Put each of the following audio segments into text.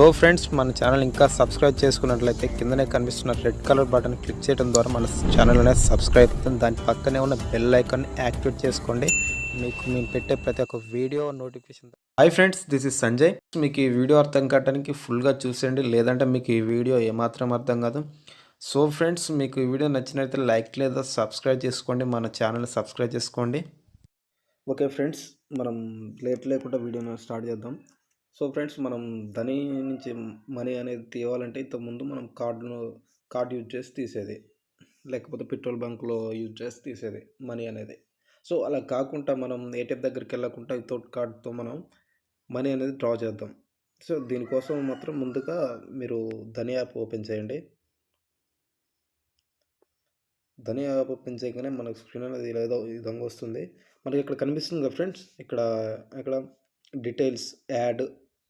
So friends మన channel ఇంకా subscribe చేసుకున్నట్లయితే కిందనే కనిపిస్తున్న రెడ్ కలర్ బటన్ క్లిక్ చేయడం ద్వారా మన ఛానల్ అనేది సబ్స్క్రైబ్ అవుతుంది. దాని పక్కనే ఉన్న బెల్ ఐకాన్ యాక్టివేట్ చేసుకోండి. మీకు మేము పెట్టే ప్రతి ఒక్క video notification hi friends this is Sanjay మీకు ఈ వీడియో అర్థం కావడానికి ఫుల్గా చూసేయండి. లేదంటే మీకు ఈ వీడియో ఏమాత్రం అర్థం కాదు. సో ఫ్రెండ్స్ మీకు ఈ వీడియో నచ్చినట్లయితే లైక్ లేదా సబ్స్క్రైబ్ చేసుకోండి. మన ఛానల్ సబ్స్క్రైబ్ చేసుకోండి. ఓకే ఫ్రెండ్స్ మనం లేట్ లేకుండా వీడియోని స్టార్ట్ చేద్దాం. సో ఫ్రెండ్స్ మనం ధని నుంచి మనీ అనేది తీయాలంటే ఇంతకుముందు మనం కార్డును కార్డు యూజ్ చేసి తీసేది. లేకపోతే పెట్రోల్ బంక్లో యూజ్ చేసి తీసేది మనీ అనేది. సో అలా కాకుండా మనం ఏటీఎం దగ్గరికి వెళ్ళకుండా వితౌట్ కార్డ్తో మనం మనీ అనేది డ్రా చేద్దాం. సో దీనికోసం మాత్రం ముందుగా మీరు ధని యాప్ ఓపెన్ చేయండి. ధని యాప్ ఓపెన్ చేయగానే మనకు స్క్రీన్ అనేది ఏదో విధంగా వస్తుంది. మనకి ఇక్కడ కనిపిస్తుంది కదా ఫ్రెండ్స్ ఇక్కడ ఇక్కడ డీటెయిల్స్ యాడ్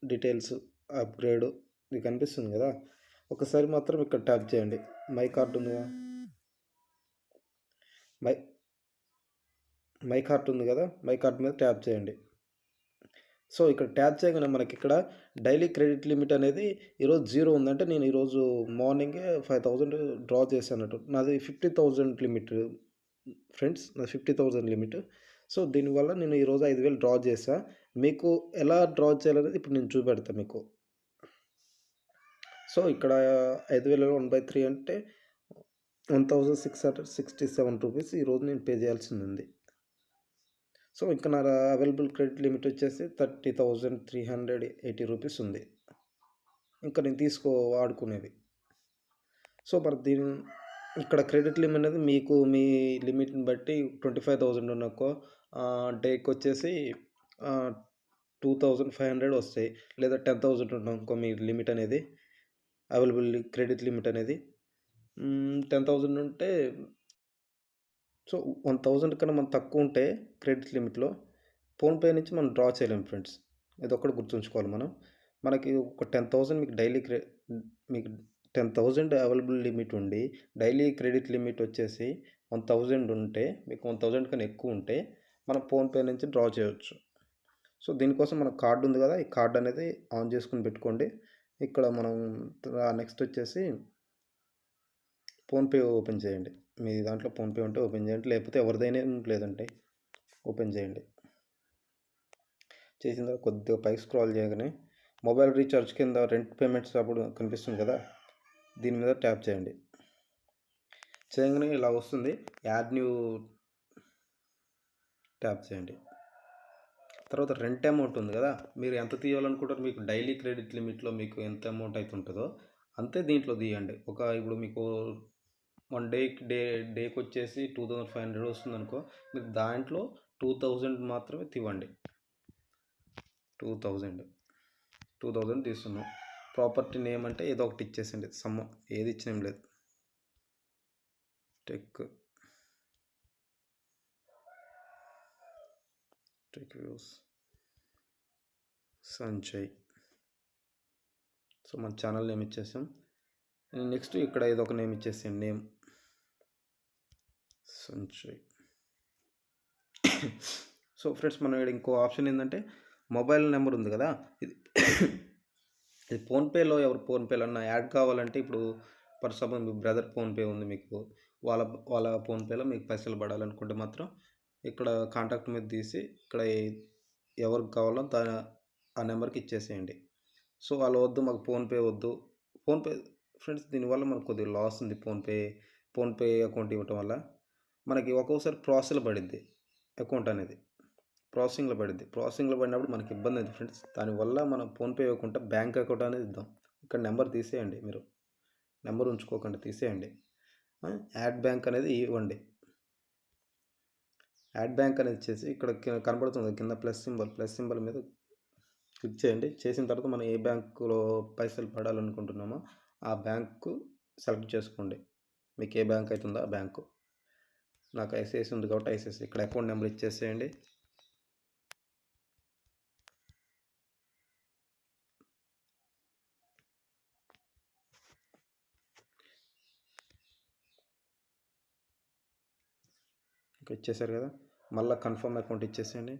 డీటెయిల్స్ అప్గ్రేడ్ ఇది కనిపిస్తుంది కదా? ఒకసారి మాత్రం ఇక్కడ ట్యాప్ చేయండి. మై కార్ట్ ఉంది కదా మై మై కార్ట్ ఉంది కదా? మై కార్ట్ మీద ట్యాప్ చేయండి. సో ఇక్కడ ట్యాప్ చేయగానే మనకి ఇక్కడ డైలీ క్రెడిట్ లిమిట్ అనేది ఈరోజు జీరో ఉందంటే నేను ఈరోజు మార్నింగే ఫైవ్ థౌజండ్ డ్రా చేశానట్టు. నాది ఫిఫ్టీ థౌజండ్ లిమిట్ ఫ్రెండ్స్ నాది ఫిఫ్టీ థౌజండ్ లిమిట్. సో దీనివల్ల నేను ఈరోజు ఐదు వేలు డ్రా చేసా మీకు ఎలా డ్రా చేయాలనేది ఇప్పుడు నేను చూపెడతాను మీకు. సో ఇక్కడ ఐదు వేల వన్ బై త్రీ అంటే one thousand six hundred sixty seven rupees ఈరోజు నేను పే చేయాల్సింది ఉంది సో ఇంకా నా అవైలబుల్ క్రెడిట్ లిమిట్ వచ్చేసి thirty thousand three hundred eighty rupees ఉంది. ఇంకా నేను తీసుకో వాడుకునేది సో మరి దీని ఇక్కడ క్రెడిట్ లిమిట్ అనేది మీకు మీ లిమిట్ని బట్టి ట్వంటీ ఫైవ్ థౌజండ్ ఉన్నకో డేకి వచ్చేసి టూ థౌజండ్ ఫైవ్ హండ్రెడ్ వస్తాయి. లేదా టెన్ థౌజండ్ ఉన్నాకో మీ లిమిట్ అనేది అవైలబుల్ క్రెడిట్ లిమిట్ అనేది. టెన్ థౌజండ్ ఉంటే సో వన్ థౌజండ్ కన్నా మనం తక్కువ ఉంటే క్రెడిట్ లిమిట్లో ఫోన్పే నుంచి మనం డ్రా చేయలేము ఫ్రెండ్స్. ఇది ఒక్కటి గుర్తుంచుకోవాలి మనం. మనకి ఒక టెన్ థౌజండ్ మీకు డైలీ క్రె మీకు టెన్ థౌజండ్ అవైలబుల్ లిమిట్ ఉండి డైలీ క్రెడిట్ లిమిట్ వచ్చేసి వన్ థౌజండ్ ఉంటే మీకు వన్ థౌజండ్ కన్నా ఎక్కువ ఉంటే మనం ఫోన్పే నుంచి డ్రా చేయవచ్చు సో దీనికోసం మన కార్డు ఉంది కదా ఈ కార్డు అనేది ఆన్ చేసుకుని పెట్టుకోండి. ఇక్కడ మనం నెక్స్ట్ వచ్చేసి ఫోన్పే ఓపెన్ చేయండి. మీ దాంట్లో ఫోన్పే ఉంటే ఓపెన్ చేయండి. లేకపోతే ఎవరిదైనా లేదంటే ఓపెన్ చేయండి. చేసిన తర్వాత కొద్దిగా పైకి స్క్రాల్ చేయగానే మొబైల్ రీఛార్జ్ కింద రెంట్ పేమెంట్స్ అప్పుడు కనిపిస్తుంది కదా దీని మీద ట్యాప్ చేయండి. చేయగానే ఇలా వస్తుంది. యాడ్ న్యూ ట్యాప్ చేయండి. తర్వాత రెంట్ అమౌంట్ ఉంది కదా మీరు ఎంత తీయాలనుకుంటారు మీకు డైలీ క్రెడిట్ లిమిట్లో మీకు ఎంత అమౌంట్ అయితే ఉంటుందో అంతే దీంట్లో తీయండి. ఒక ఇప్పుడు మీకు వన్ డే డే డేకి వచ్చేసి టూ థౌజండ్ ఫైవ్ హండ్రెడ్ వస్తుంది అనుకో మీరు దాంట్లో టూ థౌజండ్ మాత్రమే తీవండి టూ థౌజండ్ టూ థౌజండ్ తీస్తున్నాం. ప్రాపర్టీ నేమ్ అంటే ఏదో ఒకటి ఇచ్చేసండి సమ్మ ఏది ఇచ్చినేం లేదు. Tech. Tech views. Sanjay. So మన ఛానల్ నేమ్ ఇచ్చేసాం. నెక్స్ట్ ఇక్కడ ఏదో ఒక నేమ్ ఇచ్చేసాం నేమ్. సంచయ్. సో ఫ్రెండ్స్ మనం ఇక్కడ ఇంకో ఆప్షన్ ఏంటంటే మొబైల్ నెంబర్ ఉంది కదా? ఇది ఇది ఫోన్పేలో ఎవరు ఫోన్పేలో అన్న యాడ్ కావాలంటే ఇప్పుడు ఫర్ సపోజ్ మీ బ్రదర్ ఫోన్పే ఉంది మీకు వాళ్ళ వాళ్ళ ఫోన్పేలో మీకు పైసలు పడాలనుకుంటే మాత్రం ఇక్కడ కాంటాక్ట్ మీద తీసి ఇక్కడ ఎవరికి కావాలో దా ఆ నెంబర్కి ఇచ్చేసేయండి. సో వాళ్ళు వద్దు మాకు ఫోన్పే వద్దు. ఫోన్పే ఫ్రెండ్స్ దీనివల్ల మనకు కొద్దిగా లాస్ ఉంది ఫోన్పే ఫోన్పే అకౌంట్ ఇవ్వటం వల్ల. మనకి ఒక్కొక్కసారి ప్రాసెస్ పడిద్ది అకౌంట్ అనేది. ప్రాసెసింగ్లో పడింది ప్రాసెసింగ్లో పడినప్పుడు మనకి ఇబ్బంది అయింది ఫ్రెండ్స్. దానివల్ల మనం ఫోన్పే ఇవ్వకుండా బ్యాంక్ అకౌంట్ అనేది ఇద్దాం. ఇక్కడ నెంబర్ తీసేయండి మీరు. నెంబర్ ఉంచుకోకుండా తీసేయండి. యాడ్ బ్యాంక్ అనేది ఇవ్వండి. యాడ్ బ్యాంక్ అనేది ఇచ్చేసి ఇక్కడ కనబడుతుంది కింద ప్లస్ సింబల్. ప్లస్ సింబల్ మీద క్లిక్ చేయండి. చేసిన తర్వాత మనం ఏ బ్యాంకులో పైసలు పడాలనుకుంటున్నామో ఆ బ్యాంకు సెలెక్ట్ చేసుకోండి. మీకు ఏ బ్యాంక్ అవుతుందో ఆ బ్యాంకు. నాకు ఐసిఐసి ఉంది కాబట్టి ఐసిఐసి. ఇక్కడ అకౌంట్ నెంబర్ ఇచ్చేసేయండి. ఇంకా ఇచ్చేసారు కదా. మళ్ళీ కన్ఫర్మ్ అకౌంట్ ఇచ్చేసేయండి.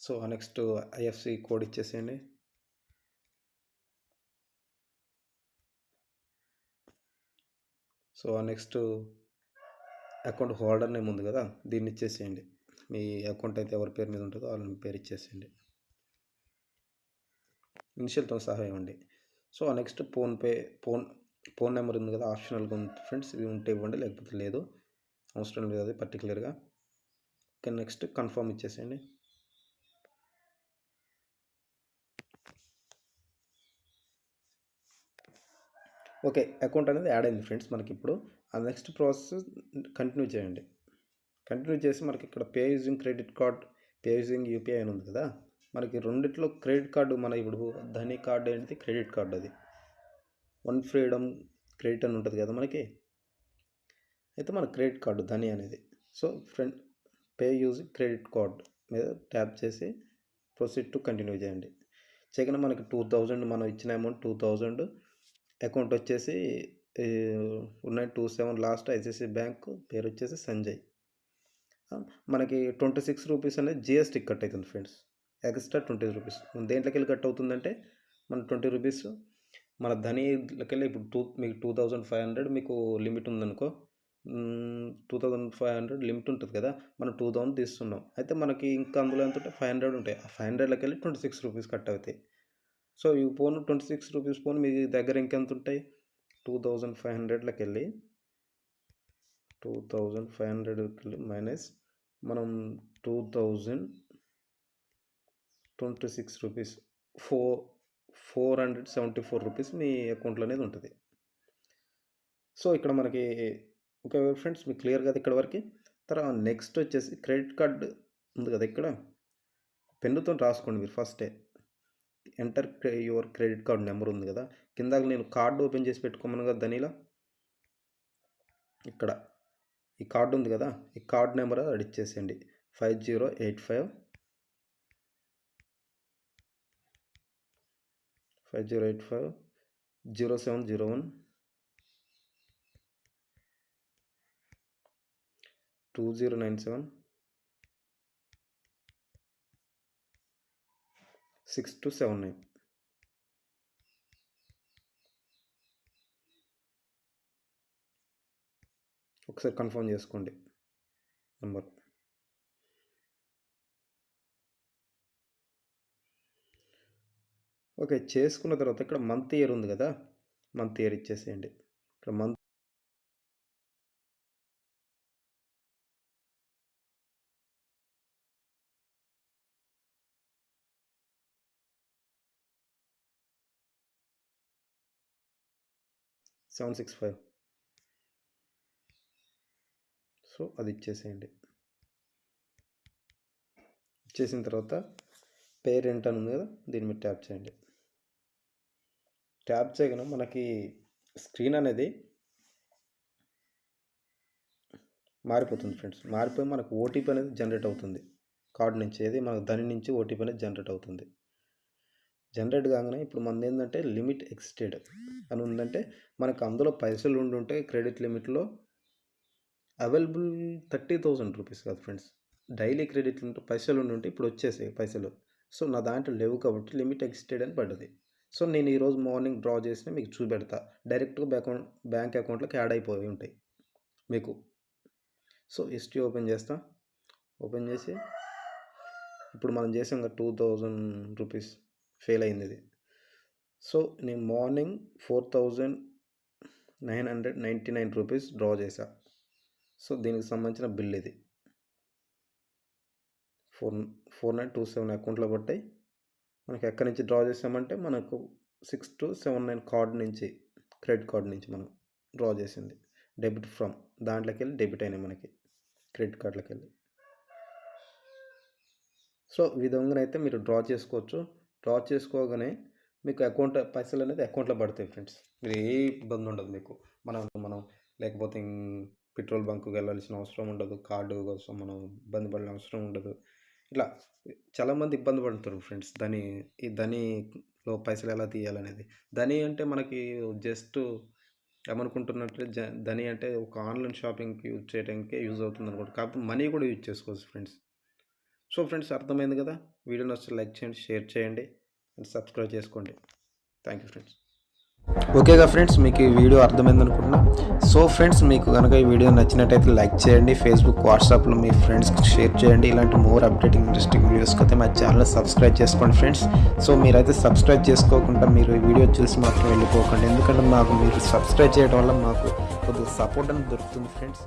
సో నెక్స్ట్ ఐఎఫ్సి కోడ్ ఇచ్చేసేయండి. So next account holder name ఉంది కదా దీన్ని ఇచ్చేసేయండి. మీ అకౌంట్ అయితే ఎవరి పేరు మీద ఉంటుందో వాళ్ళని పేరు ఇచ్చేసేయండి. ఇనిషియల్తో సహా ఇవ్వండి so next PhonePe phone phone number ఉంది కదా ఆప్షనల్గా ఉంది ఫ్రెండ్స్ ఇవి ఉంటే ఇవ్వండి లేకపోతే లేదు. అవసరం లేదు అది పర్టికులర్గా ఓకే నెక్స్ట్ కన్ఫర్మ్ ఇచ్చేసేయండి. ఓకే అకౌంట్ అనేది యాడ్ అయింది ఫ్రెండ్స్ మనకి ఇప్పుడు. ఆ నెక్స్ట్ ప్రాసెస్ కంటిన్యూ చేయండి. కంటిన్యూ చేసి మనకి ఇక్కడ pay using credit card pay using UPI అని ఉంది కదా. మనకి రెండిట్లో క్రెడిట్ కార్డు మన ఇప్పుడు ధని కార్డు ఏంటి క్రెడిట్ కార్డు అది. వన్ ఫ్రీడమ్ క్రెడిట్ అని ఉంటుంది కదా మనకి. అయితే మన క్రెడిట్ కార్డు ధని అనేది. So friend pay use credit card మీద ట్యాప్ చేసి ప్రొసీడ్ టు కంటిన్యూ చేయండి. చేయగానే మనకి టూ థౌజండ్ మనం ఇచ్చిన అమౌంట్ టూ థౌజండ్. అకౌంట్ వచ్చేసి ఉన్నాయి two seven last ICICI bank పేరు వచ్చేసి సంజయ్. మనకి ట్వంటీ సిక్స్ రూపీస్ అనేది జిఎస్టీ కట్ అవుతుంది ఫ్రెండ్స్. Extra twenty rupees. దేంట్లోకి వెళ్ళి కట్ అవుతుందంటే మన ట్వంటీ రూపీస్. మన ధనీలకి వెళ్ళి ఇప్పుడు టూ మీకు టూ థౌజండ్ ఫైవ్ హండ్రెడ్ మీకు లిమిట్ ఉందనుకో two thousand five hundred limit ఉంటుంది కదా మనం టూ థౌజండ్ తీస్తున్నాం. అయితే మనకి ఇంకా అందులో ఎంత ఉంటే ఫైవ్ హండ్రెడ్ ఉంటాయి. ఆ ఫైవ్ హండ్రెడ్లోకి వెళ్ళి ట్వంటీ సిక్స్ రూపీస్ కట్ అవుతాయి. సో ఈ phone twenty six rupees phone మీ దగ్గర ఇంకెంత ఉంటాయి? టూ థౌజండ్ ఫైవ్ హండ్రెడ్లోకి వెళ్ళి టూ థౌజండ్ ఫైవ్ హండ్రెడ్కి వెళ్ళి మైనస్ మనం two thousand twenty six rupees four four hundred seventy four rupees మీ అకౌంట్లో అనేది ఉంటుంది. సో ఇక్కడ మనకి ఓకే ఫ్రెండ్స్ మీకు క్లియర్ కదా ఇక్కడ వరకు? తర్వాత నెక్స్ట్ వచ్చేసి క్రెడిట్ కార్డ్ ఉంది కదా ఇక్కడ? పెన్నుతో రాసుకోండి మీరు ఫస్టే. Enter your credit card number ఉంది కదా? కిందాక నేను కార్డు ఓపెన్ చేసి పెట్టుకోమను కదా దానిలా ఇక్కడ. ఈ కార్డు ఉంది కదా ఈ కార్డ్ నెంబర్ అది ఇచ్చేసేయండి five zero eight five. Five zero eight five. Zero seven zero one. Two zero nine seven. Six two seven nine. ఒకసారి కన్ఫర్మ్ చేసుకోండి. నెంబర్. ఓకే చేసుకున్న తర్వాత ఇక్కడ మంత్ ఇయర్ ఉంది కదా? మంత్ ఇయర్ ఇచ్చేసేయండి. ఇక్కడ month seven six five. So అది ఇచ్చేసేయండి. ఇచ్చేసిన తర్వాత పేరెంట్ అని ఉంది కదా దీని మీద ట్యాప్ చేయండి. ట్యాప్ చేయగానే మనకి స్క్రీన్ అనేది మారిపోతుంది ఫ్రెండ్స్. మారిపోయి మనకు ఓటీపీ అనేది జనరేట్ అవుతుంది. కార్డ్ నుంచి ఏది మనకు దాని నుంచి ఓటీపీ అనేది జనరేట్ అవుతుంది. జనరేట్ కాగానే ఇప్పుడు మనది ఏంటంటే లిమిట్ ఎక్స్టెడ్ అని ఉందంటే మనకు అందులో పైసలు ఉండి ఉంటే క్రెడిట్ లిమిట్లో అవైలబుల్ థర్టీ థౌజండ్ రూపీస్ కాదు ఫ్రెండ్స్. డైలీ క్రెడిట్ ఉంటే పైసలు ఉండి ఉంటే ఇప్పుడు వచ్చేసాయి పైసలు. సో నా దాంట్లో లేవు కాబట్టి లిమిట్ ఎక్స్టెడ్ అని పడ్డది. సో నేను ఈరోజు మార్నింగ్ డ్రా చేసిన మీకు చూపెడతా. డైరెక్ట్గా అకౌంట్ బ్యాంక్ అకౌంట్లోకి యాడ్ అయిపోయి ఉంటాయి మీకు. సో హిస్టరీ ఓపెన్ చేస్తా. ఓపెన్ చేసి ఇప్పుడు మనం చేసాం కదా టూ థౌజండ్ రూపీస్ ఫెయిల్ అయింది ఇది. సో నేను morning four thousand nine hundred ninety nine rupees draw చేశాను సో దీనికి సంబంధించిన బిల్ ఇది. Four four nine two seven అకౌంట్లో పట్టాయి మనకి ఎక్కడి నుంచి డ్రా చేసామంటే మనకు six two seven nine card నుంచి క్రెడిట్ కార్డ్ నుంచి మనం డ్రా చేసింది. డెబిట్ ఫ్రమ్ దాంట్లోకి వెళ్ళి డెబిట్ అయినాయి మనకి క్రెడిట్ కార్డులకి వెళ్ళి సో విధంగానైతే విధంగా అయితే మీరు డ్రా చేసుకోవచ్చు. డ్రా చేసుకోగానే మీకు అకౌంట్ పైసలు అనేది అకౌంట్లో పడతాయి ఫ్రెండ్స్. మీరు ఏ ఇబ్బంది ఉండదు మీకు. మనం మనం లేకపోతే పెట్రోల్ బంక్కి వెళ్ళాల్సిన అవసరం ఉండదు కార్డు కోసం మనం ఇబ్బంది పడాల్సిన అవసరం ఉండదు. ఇట్లా చాలామంది ఇబ్బంది పడుతారు ఫ్రెండ్స్ దాని ఈ ధనిలో పైసలు ఎలా తీయాలనేది. ధని అంటే మనకి జస్ట్ ఏమనుకుంటున్నట్టు జ ధని అంటే ఒక ఆన్లైన్ షాపింగ్కి యూజ్ చేయడానికి యూజ్ అవుతుంది అనుకోండి కాకపోతే మనీ కూడా యూజ్ చేసుకోవచ్చు ఫ్రెండ్స్. సో ఫ్రెండ్స్ అర్థమైంది కదా? వీడియో నచ్చితే లైక్ చేయండి షేర్ చేయండి అండ్ సబ్స్క్రైబ్ చేసుకోండి. Thank you friends. ఓకేగా ఫ్రెండ్స్ మీకు ఈ వీడియో అర్థమైంది అనుకుంటున్నా. సో ఫ్రెండ్స్ మీకు కనుక ఈ వీడియో నచ్చినట్టయితే లైక్ చేయండి ఫేస్బుక్ వాట్సాప్లో మీ ఫ్రెండ్స్కి షేర్ చేయండి. ఇలాంటి మోర్ అప్డేటింగ్ ఇంట్రెస్టింగ్ వీడియోస్కి అయితే మా ఛానల్ సబ్స్క్రైబ్ చేసుకోండి ఫ్రెండ్స్. సో మీరైతే సబ్స్క్రైబ్ చేసుకోకుండా మీరు ఈ వీడియో చూసి మాత్రం వెళ్ళిపోకండి. ఎందుకంటే మాకు మీరు సబ్స్క్రైబ్ చేయడం వల్ల మాకు కొద్దిగా సపోర్ట్ అనేది దొరుకుతుంది ఫ్రెండ్స్.